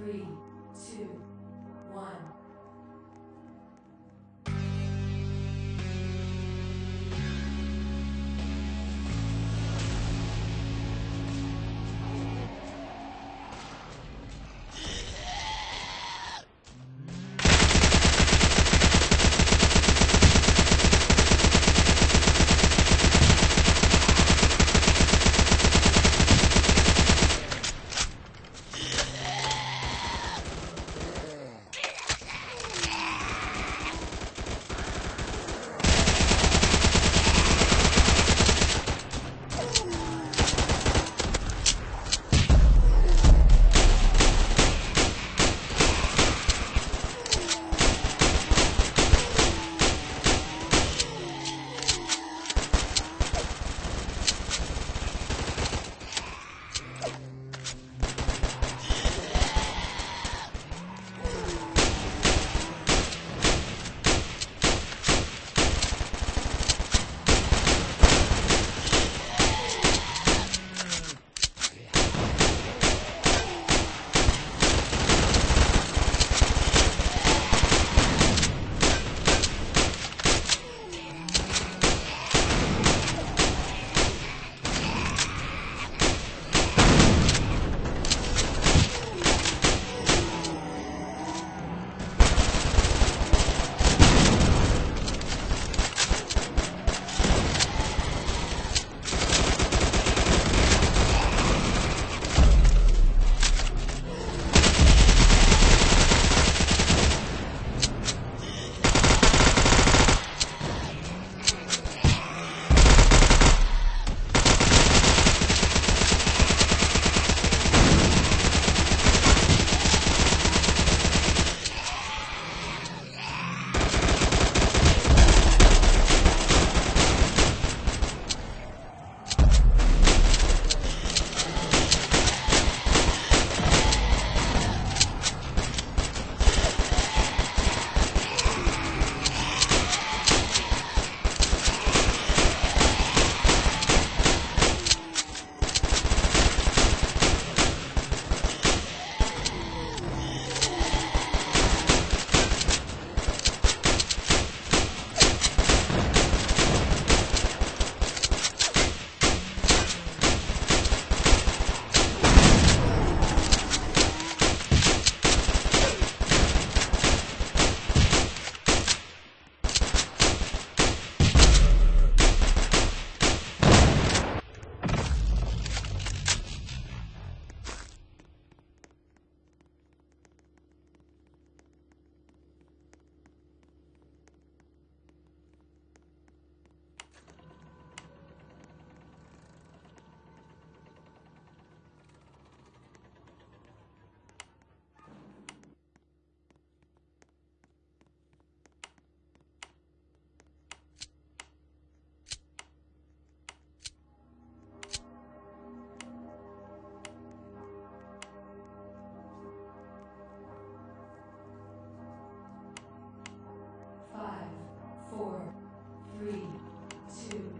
three, three, two,